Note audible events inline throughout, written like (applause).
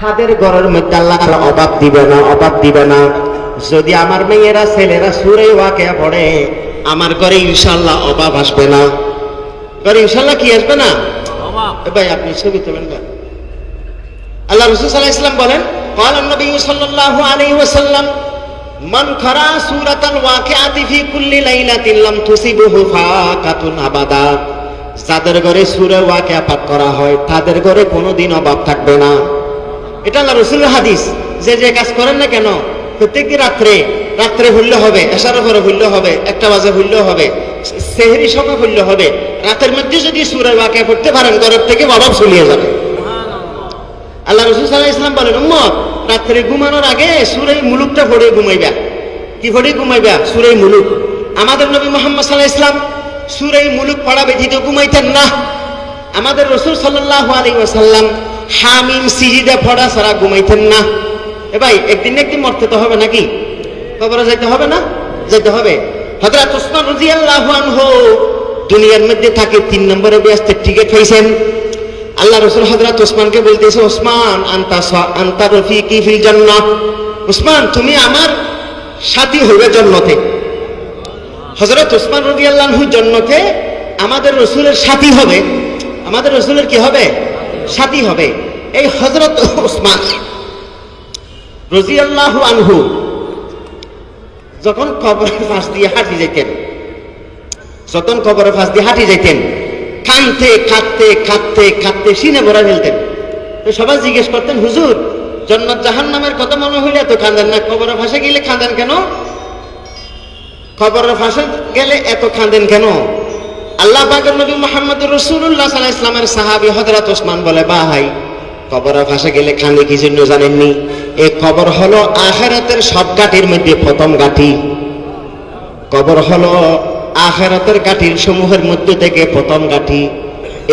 তাদের ঘরের মধ্যে আল্লাহ তাআলা অভাব দিবে না অভাব দিবে না যদি আমার মেয়েরা ছেলেরা সুরে ওয়াকে পড়ে আমার ঘরে ইনশাল্লাহ অভাব আসবে না ঘরে ইনশাল্লাহ কি আসবে না এ ভাই আপনি ছবি তোলেন না আল্লাহ রসুল সাল্লাহ ইসলাম বলেন قال النبي صلى الله عليه وسلم من قرأ سورة الواقعة في كل ليلة لم تصبه فاقة أبدا যাদের ঘরে সুরে ওয়াকে পাঠ করা হয়, তাদের ঘরে কোনোদিন অভাব থাকবে না। এটা আল্লাহ রসুলের হাদিস। যে যে কাজ করেন না কেন, প্রত্যেকদিন রাত্রে রাত্রে হইলে হবে এসার পরে হইলে হবে, একটা বাজে হইলে হবে, সেহরি সময় হইলে হবে, রাতের মধ্যে যদি সুরে ওয়াকে পড়তে পারেন, ঘরের থেকে অভাব চলিয়ে যাবে। আল্লাহ রসুল সাল্লাহ ইসলাম বলেন, উম্মত, রাত্রে ঘুমানোর আগে সুরে মুলুকটা পড়ে ঘুমাইবা। কি পড়ে ঘুমাইবা? সুরে মুলুক। আমাদের নবী মোহাম্মদ সাল্লাহ ইসলাম সুরে মুলুক পড়া ব্যতীত ঘুমাইতেন না। আমাদের রসুল সাল্লাহ আলী ওয়াসাল্লাম হামিম সিজিদে পড়া ছাড়া ঘুমাইতেন না। এ ভাই, একদিন একদিন মরতে তো হবে নাকি? খবরে যাইতে হবে না? যাইতে হবে। হজরত ওসমান রাদিয়াল্লাহু আনহু দুনিয়ার মধ্যে থাকে, তিন নম্বরে ব্যস্তের টিকিট পাইছেন আল্লাহ রসুল হজরত ওসমানকে বলতেছে ওসমান আন্তা আন্তা রফিকি ফিল জান্নাহ। ওসমান তুমি আমার সাথী হবে জন্নতে। হজরত ওসমান রবি আল্লাহু জন্নতে আমাদের রসুলের সাথী হবে। আমাদের রসুলের কি হবে? সাথী হবে। এই হজরত ওসমান রজি আল্লাহ আনহু যখন কবরের পাশ দিয়ে হাঁটি যেতেন, যখন কবরের পাশ দিয়ে হাঁটি যেতেন কানতে খাটতে খাটতে খাটতে সিনে ভরা ফেলতেন। তো সবাই জিজ্ঞেস করতেন, হুজুর, জন্নত জাহান নামের কথা মনে হইলে এত কাঁদেন না? কবরের ফাঁসে গেলে কাঁদেন কেন? কবরের ফাঁসে গেলে এত কাঁদেন কেন? আল্লাহ পাকের নবী মোহাম্মদ রসুল্লাহ সাল্লাহ ইসলামের সাহাবি হজরত ওসমান বলে, বা হাই কবরের ফাঁসে গেলে কাঁদে কি জন্য জানেননি? এই কবর হলো আখেরাতের সব গাঠির মধ্যে প্রথম গাঠি। কবর হলো আখেরাতের গাঠির সমূহের মধ্যে থেকে প্রথম গাঠি।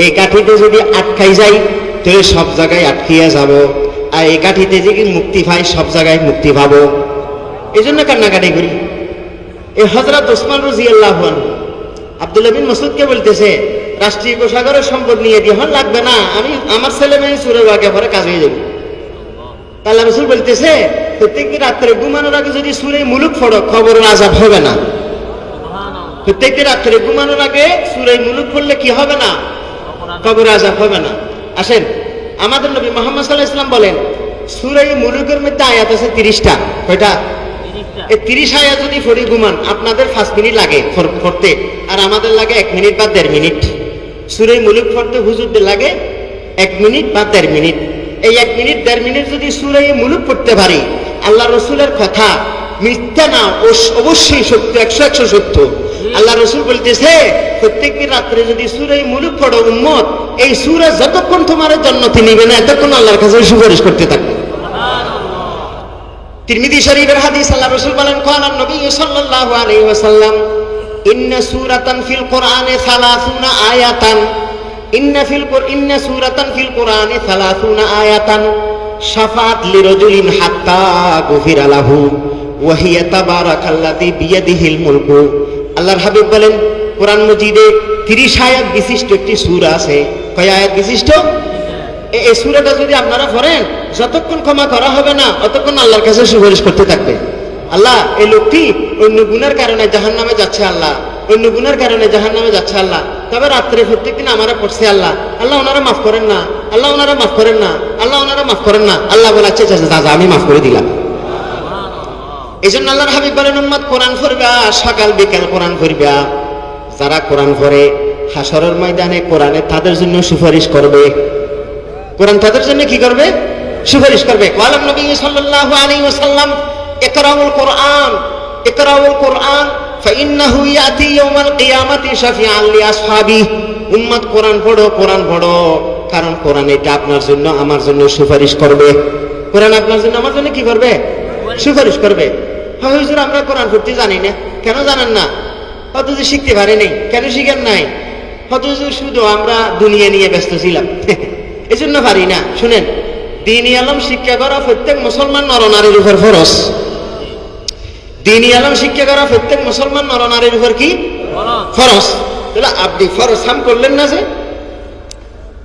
এই কাঠিতে যদি আটকাই যাই তাহলে সব জায়গায় আটকিয়ে যাব। আর এই কাঠিতে যদি মুক্তি পাই সব জায়গায় মুক্তি পাবো। এই জন্য কান্নাকাটি করি। এই হজরত ওসমান রাজি আল্লাহ আব্দুল্লাহ বিন মসুদকে বলতেছে রাষ্ট্রীয় কোষাগারের সম্পদ নিয়ে দিয়ে হন লাগবে না আমি আমার ছেলে মেয়ে সুরে বাগে পরে কাজ হয়ে যাবে। আল্লাহ। রসুল বলতেছে প্রত্যেকটি রাত্রে ঘুমানোর আগে যদি সুরে মুলুক ফড়ো খবরের আজাব হবে না। প্রত্যেকটি রাত্রে ঘুমানোর আগে সুরে মুলুক পড়লে কি হবে না? কবর আজাব হবে না। আসেন আমাদের নবী মোহাম্মদ সাল্লাহ ইসলাম বলেন সুরে মুলুকের মধ্যে আয়াত আছে তিরিশটা কয়টা? এই তিরিশ যদি ফড়ি ঘুমান, আপনাদের পাঁচ মিনিট লাগে পড়তে আর আমাদের লাগে এক মিনিট বা দেড় মিনিট। সুরে মুলুক পড়তে হুজুরদের লাগে এক মিনিট বা দেড় মিনিট। এই এক মিনিট, দেড় মিনিট যদি সুরে মুলুক পড়তে পারি, আল্লাহ রসুলের কথা মিথ্যা না অবশ্যই সত্য, একশো একশো সত্য। আল্লাহ রসুল বলতেছে প্রত্যেকটি রাত্রে যদি সুরে মুলুক পড়ো উম্মত, এই সুরে যতক্ষণ তোমার জন্মতে নিবে না, এতক্ষণ আল্লাহর কাছে সুপারিশ করতে থাকবে। তিরমিদি শরীফের হাদিস আল্লাহ রসুল বলেন কোরআন নবী সাল্লাল্লাহু আলাইহি ওয়াসাল্লাম, ইন্না সূরাতান ফিল কোরআনে 30 আয়াতান, ইন্না ফিল ইন্না সূরাতান ফিল কোরআনে 30 আয়াতান শাফাত লিরজুলিন হাত্তা গুফিরা লাহু, ওয়া হিয়া তাবারাকাল্লাযী বিয়াদিহিল মুলকু। আল্লাহর হাবিব বলেন, কোরআন মজিদে 30 আয়াত বিশিষ্ট একটি সূরা আছে। কয় আয়াত বিশিষ্ট? এই সুরাটা যদি আপনারা করেন যতক্ষণ ক্ষমা করা হবে না, অতক্ষণ আল্লাহর কাছে সুপারিশ করতে থাকবে। আল্লাহ, এই লোকটি অন্য গুণের কারণে জাহান নামে যাচ্ছে আল্লাহ। অন্য গুণের কারণে জাহান নামে যাচ্ছে আল্লাহ। তবে রাত্রে প্রত্যেকদিন আমারা পড়ছে আল্লাহ। আল্লাহ, ওনারা মাফ করেন না। আল্লাহ, ওনারা মাফ করেন না। আল্লাহ, ওনারা মাফ করেন না। আল্লাহ বলে আচ্ছা আচ্ছা দাদা আমি মাফ করে দিলাম। এই জন্য আল্লাহর হাবিব বলেন, উম্মত কোরআন পড়বা, সকাল, বিকাল কোরআন পড়বা। যারা কোরআন পড়ে হাসরের ময়দানে কোরআনে তাদের জন্য সুপারিশ করবে। কোরআন তাদের জন্য কি করবে সুপারিশ করবে ওয়ালাম নবী সাল্লাল্লাহু আলাইহি ওয়াসাল্লাম ইকরাউল কোরআন ইকরাউল কোরআন فإنه يأتي يوم القيامة شفيعا لأصحابه উম্মত কোরআন পড়ো কোরআন পড়ো কারণ কোরআন এটা আপনার জন্য আমার জন্য সুপারিশ করবে কোরআন আপনার জন্য আমার জন্য কি করবে সুপারিশ করবে হ্যাঁ হুজুর আমরা কোরআন পড়তে জানি না কেন জানেন না হয়তো যে শিখতে পারি নাই কেন শিখেন নাই হয়তো যে শুধু আমরা দুনিয়া নিয়ে ব্যস্ত ছিলাম (laughs) এই জন্য পারি না শুনেন দিনী আলম শিক্ষা করা প্রত্যেক মুসলমান নরনারীর উপর ফরস দিনী আলম শিক্ষা করা প্রত্যেক মুসলমান নরনারীর উপর কি ফরস তাহলে আপনি ফরস হাম করলেন না যে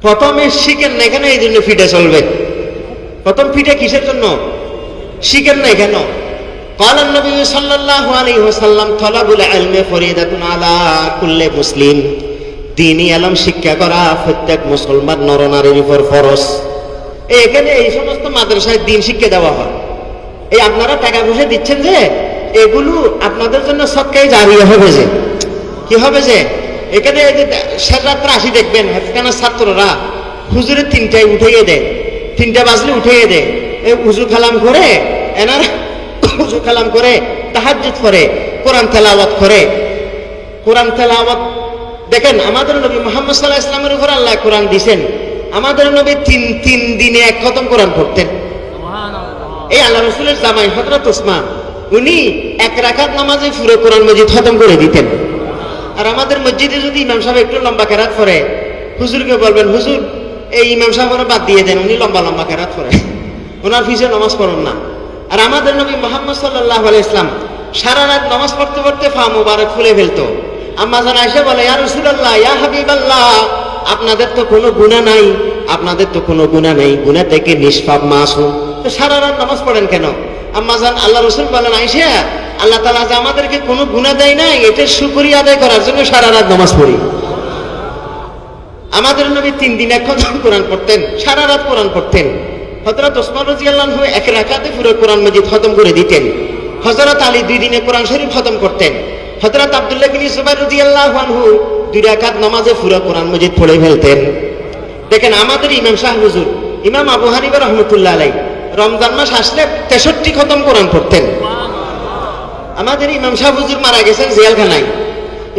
প্রথমে শিখেন না এখানে এই জন্য ফিটে চলবে প্রথম পিঠে কিসের জন্য শিখেন নাই কেন قال النبي صلى الله عليه وسلم طلب العلم فريدة على كل مسلم দিনই আলম শিক্ষা করা, প্রত্যেক মুসলমান নরনারীর উপর এই এখানে এই সমস্ত মাদ্রাসায় দিন শিক্ষা দেওয়া হয়। এই আপনারা টাকা পয়সা দিচ্ছেন যে, এগুলো আপনাদের জন্য সৎকাই জারিয়ে হবে যে। কি হবে যে? এখানে এই যে রাত্রে আসি দেখবেন এখানে ছাত্ররা হুজুরের তিনটায় উঠেই দেয়। তিনটা বাজলে উঠেই দেয়। এই উজু খালাম করে, এনার উজু খালাম করে তাহাজ্জুদ করে, কোরআন তেলাওয়াত করে। কোরআন তেলাওয়াত দেখেন আমাদের নবী মোহাম্মদ সাল্লাহ ইসলামের উপর আল্লাহ কোরআন দিছেন। আমাদের নবী তিন তিন দিনে এক খতম কোরআন পড়তেন। এই আল্লাহ রসুলের জামাই হজরত ওসমান উনি এক রাখাত নামাজে পুরো কোরআন মজিদ খতম করে দিতেন। আর আমাদের মসজিদে যদি ইমাম সাহেব একটু লম্বা কেরাত করে হুজুরকে বলবেন হুজুর এই ইমাম সাহেবের বাদ দিয়ে দেন উনি লম্বা লম্বা কেরাত করে (laughs) ওনার ফিসে নামাজ পড়ুন না। আর আমাদের নবী মোহাম্মদ সাল্লাহ ইসলাম সারা রাত নামাজ পড়তে পড়তে ফা মুবারক ফুলে ফেলতো। আম্মা জান আয়সা বলে, ইয়া হাবিবাল্লাহ, আপনাদের তো কোনো গুনাহ নাই, আপনাদের তো কোনো গুনাহ নেই, গুনাহ থেকে নিষ্পাপ মাসুম। তো সারা রাত নামাজ পড়েন কেন? আম্মা জান, আল্লাহ রসুল বলেন আইসা আল্লাহ তাআলা যে আমাদেরকে কোনো গুনাহ দেয় নাই এটার শুকরিয়া আদায় করার জন্য সারা রাত নামাজ পড়ি। আমাদের নবী তিন দিন এক কোরআন পড়তেন, সারা রাত কোরআন পড়তেন। হজরত ওসমান রাজিয়াল্লাহু এক রাকাতে পুরো কোরআন মজিদ খতম করে দিতেন। হজরত আলী দুই দিনে কোরআন শরীফ খতম করতেন। হজরত আব্দুল্লাহ বিন সুবাই রাদিয়াল্লাহু আনহু দুই রাকাত নামাজে পুরো কোরআন মজিদ পড়ে ফেলতেন। দেখেন আমাদের ইমাম শাহ হুজুর, ইমাম আবু হানিফা রহমতুল্লাহ আলাই রমজান মাস আসলে তেষট্টি খতম কোরআন পড়তেন। আমাদের ইমাম শাহ হুজুর মারা গেছেন জেলখানায়।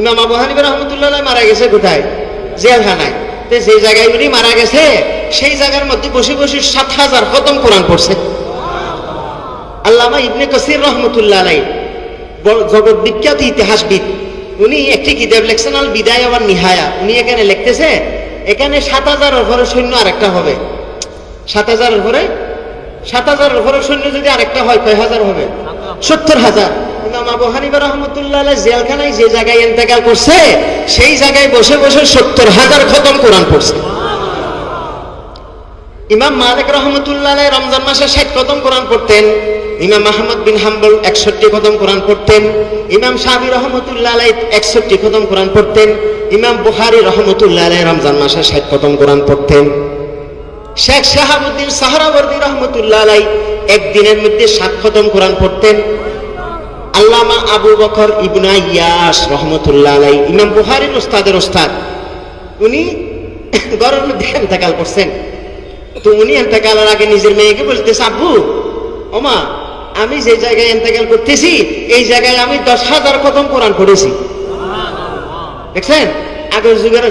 ইমাম আবু হানিফা রহমতুল্লাহ আলাই মারা গেছে কোথায়? জেলখানায়। তো সেই জায়গায় উনি মারা গেছে, সেই জায়গার মধ্যে বসে বসে সাত হাজার খতম কোরআন পড়ছে। আল্লামা ইবনে কসির রহমতুল্লাহ আলাই জগৎ বিখ্যাত ইতিহাসবিদ, উনি একটি কিতাব লেখছেন, আল বিদায় আবার নিহায়া। উনি এখানে লিখতেছে, এখানে সাত হাজার উপরে সৈন্য আরেকটা হবে। সাত হাজার উপরে সাত হাজার উপরে সৈন্য যদি আরেকটা হয়, কয় হাজার হবে? সত্তর হাজার। জেলখানায় যে জায়গায় ইন্তেকাল করছে, সেই জায়গায় বসে বসে সত্তর হাজার খতম কোরআন পড়ছে। ইমাম মালিক রহমতুল্লাহ রমজান মাসে ষাট খতম কোরআন পড়তেন, ইমাম আহমদ বিন হাম্বল একষট্টি কদম কোরআন পড়তেন, ইমাম সাহাবি রহমতুল্লাহ একষট্টি খতম কোরআন পড়তেন, ইমাম বুহারি রহমতুল্লাহ রমজান মাসে ষাট খতম কোরআন পড়তেন। শেখ শাহাবুদ্দিন সাহারাবর্দী রহমতুল্লাহ আলাই একদিনের মধ্যে সাত খতম কোরআন পড়তেন। আল্লামা আবু বকর ইবনা ইয়াস রহমতুল্লাহ আলাই ইমাম বুহারির ওস্তাদের ওস্তাদ উনি গরমের মধ্যে এন্তেকাল করছেন। তো উনি এন্তেকালের আগে নিজের মেয়েকে বলতেছে আব্বু ওমা, আমি যে জায়গায় এন্তেকাল করতেছি, এই জায়গায় আমি দশ হাজার খতম কোরআন পড়েছি। দেখছেন? আগের যুগের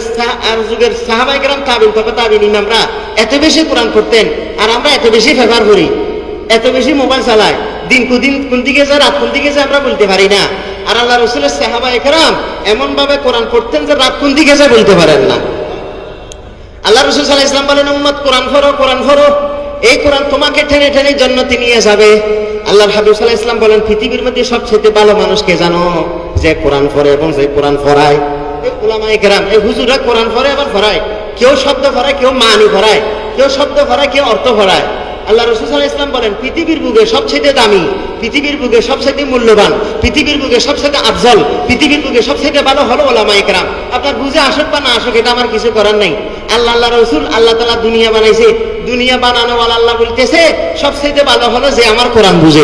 আর যুগের সাহাবাই গ্রাম তাবিন তবে তাবিন ইমামরা এত বেশি কোরআন পড়তেন আর আমরা এত বেশি ব্যবহার করি, এত বেশি মোবাইল চালাই। দিন কুদিন কোন দিকে যায়, রাত কোন দিকে যায় আমরা বলতে পারি না। আর আল্লাহ রসুলের সাহাবা একরাম এমন ভাবে কোরআন পড়তেন যে রাত কোন দিকে যায় বলতে পারেন না। আল্লাহ রসুল সাল্লাহ ইসলাম বলেন, উম্মত, কোরআন ফরো কোরআন ফরো এই কোরআন তোমাকে ঠেনে ঠেনে জন্নতি নিয়ে যাবে। আল্লাহর হাবিব সাল্লাহ ইসলাম বলেন, পৃথিবীর মধ্যে সবচেয়ে ভালো মানুষকে জানো, যে কোরআন ফরে এবং যে কোরআন ফরায় এই ওলামায় কেরাম, এই হুজুরা কোরআন ফরে আবার ফরায় কেউ শব্দ ফরায় কেউ মানি ফরায় কেউ শব্দ ফরায় কেউ অর্থ পড়ায়। আল্লাহ রসুল ইসলাম বলেন, পৃথিবীর বুকে সবচেয়ে দামি, পৃথিবীর বুকে সবচেয়ে মূল্যবান, পৃথিবীর বুকে সবচেয়ে আফজল, পৃথিবীর বুকে সবচেয়ে ভালো হলো ওলামা একরাম আপনার বুঝে আসুক বা না আসুক, এটা আমার কিছু করার নাই। আল্লাহ আল্লাহ রসুল, আল্লাহ তালা দুনিয়া বানাইছে। দুনিয়া বানানো আল্লাহ বলতেছে সবচেয়ে ভালো হলো যে আমার কোরআন বুঝে।